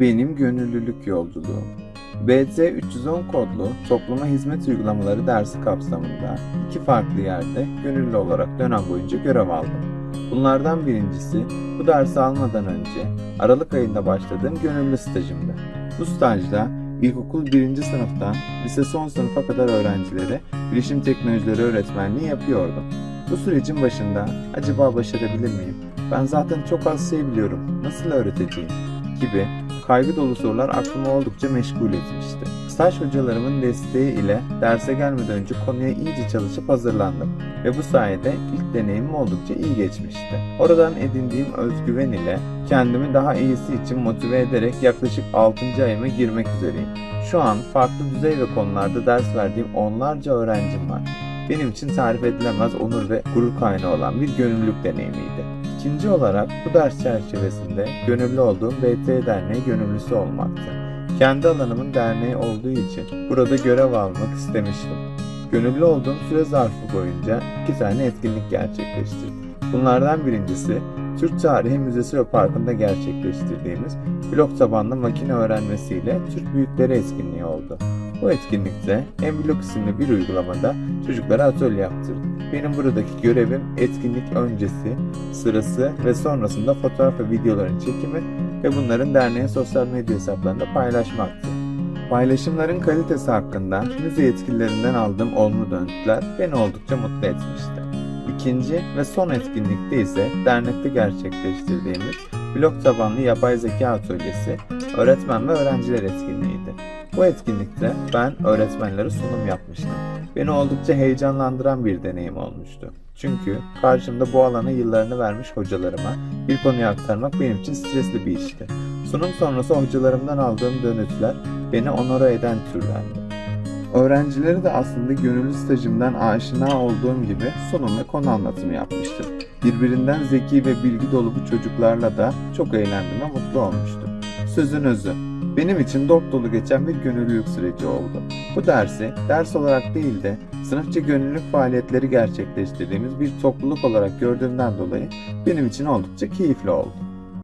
Benim Gönüllülük Yolculuğum BT 310 kodlu topluma hizmet uygulamaları dersi kapsamında iki farklı yerde gönüllü olarak dönem boyunca görev aldım. Bunlardan birincisi bu dersi almadan önce Aralık ayında başladığım gönüllü stajımdı. Bu stajda ilkokul 1. sınıftan lise son sınıfa kadar öğrencilere bilişim teknolojileri öğretmenliği yapıyordum. Bu sürecin başında acaba başarabilir miyim? Ben zaten çok az şey biliyorum. Nasıl öğreteceğim? gibi kaygı dolu sorular aklımı oldukça meşgul etmişti. Staj hocalarımın desteği ile derse gelmeden önce konuya iyice çalışıp hazırlandım ve bu sayede ilk deneyimim oldukça iyi geçmişti. Oradan edindiğim özgüven ile kendimi daha iyisi için motive ederek yaklaşık 6. ayıma girmek üzereyim. Şu an farklı düzey ve konularda ders verdiğim onlarca öğrencim var. Benim için tarif edilemez onur ve gurur kaynağı olan bir gönüllülük deneyimiydi. İkinci olarak bu ders çerçevesinde gönüllü olduğum BT Derneği gönüllüsü olmaktı. Kendi alanımın derneği olduğu için burada görev almak istemiştim. Gönüllü olduğum süre zarfı boyunca iki tane etkinlik gerçekleştirdim. Bunlardan birincisi Türk Tarihi Müzesi ve Parkı'nda gerçekleştirdiğimiz blok tabanlı makine öğrenmesiyle Türk Büyükleri etkinliği oldu. Bu etkinlikte Emblok isimli bir uygulamada çocuklara atölye yaptırdım. Benim buradaki görevim etkinlik öncesi, sırası ve sonrasında fotoğraf ve videoların çekimi ve bunların derneğin sosyal medya hesaplarında paylaşmaktı. Paylaşımların kalitesi hakkında müze yetkililerinden aldığım olumlu dönütler beni oldukça mutlu etmişti. İkinci ve son etkinlikte ise dernekte gerçekleştirdiğimiz blok tabanlı yapay zeka atölyesi öğretmen ve öğrenciler etkinliğiydi. Bu etkinlikte ben öğretmenlere sunum yapmıştım. Beni oldukça heyecanlandıran bir deneyim olmuştu. Çünkü karşımda bu alana yıllarını vermiş hocalarıma bir konuyu aktarmak benim için stresli bir işti. Sunum sonrası hocalarımdan aldığım dönütler beni onora eden türdendi. Öğrencileri de aslında gönüllü stajımdan aşina olduğum gibi sunum ve konu anlatımı yapmıştım. Birbirinden zeki ve bilgi dolu bu çocuklarla da çok eğlendim ve mutlu olmuştum. Sözün özü, benim için dop dolu geçen bir gönüllülük süreci oldu. Bu dersi ders olarak değil de sınıfça gönüllülük faaliyetleri gerçekleştirdiğimiz bir topluluk olarak gördüğümden dolayı benim için oldukça keyifli oldu.